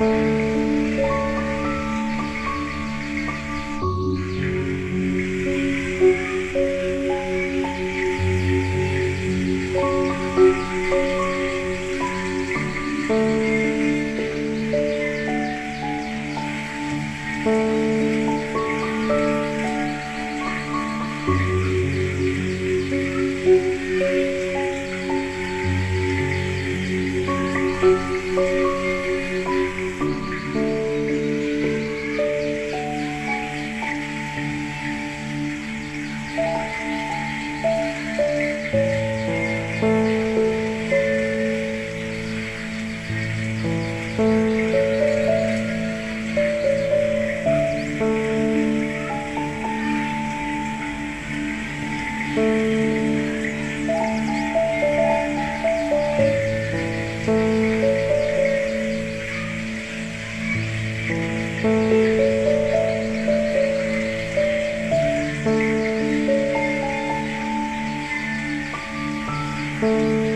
Música Música